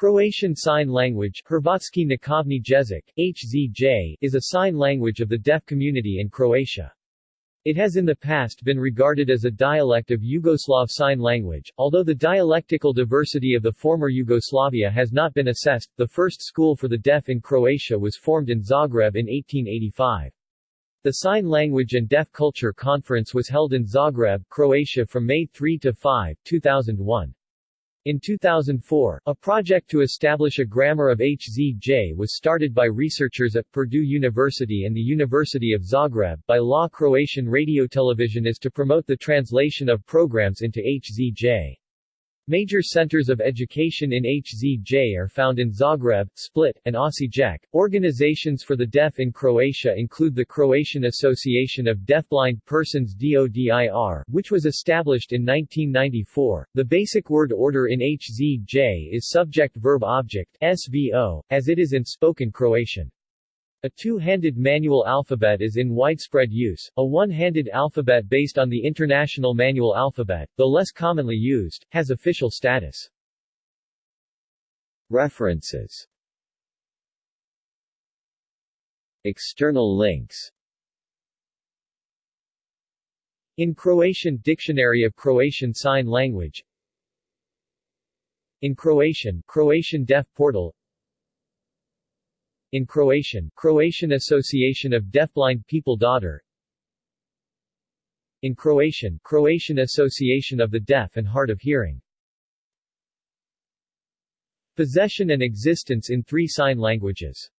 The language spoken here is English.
Croatian Sign Language Hrvatski jezik, HZJ, is a sign language of the deaf community in Croatia. It has in the past been regarded as a dialect of Yugoslav Sign Language, although the dialectical diversity of the former Yugoslavia has not been assessed. The first school for the deaf in Croatia was formed in Zagreb in 1885. The Sign Language and Deaf Culture Conference was held in Zagreb, Croatia from May 3 to 5, 2001. In 2004, a project to establish a grammar of HZJ was started by researchers at Purdue University and the University of Zagreb. By law Croatian radio television is to promote the translation of programs into HZJ. Major centers of education in HZJ are found in Zagreb, Split, and Osijek. Organizations for the deaf in Croatia include the Croatian Association of Deafblind Persons DODIR, which was established in 1994. The basic word order in HZJ is subject-verb-object SVO, as it is in spoken Croatian. A two-handed manual alphabet is in widespread use. A one-handed alphabet based on the International Manual Alphabet, though less commonly used, has official status. References External links In Croatian Dictionary of Croatian Sign Language In Croatian, Croatian Deaf Portal in Croatian, Croatian Association of Deafblind People DODIR. In Croatian, Croatian Association of the Deaf and Hard of Hearing. Possession and existence in three sign languages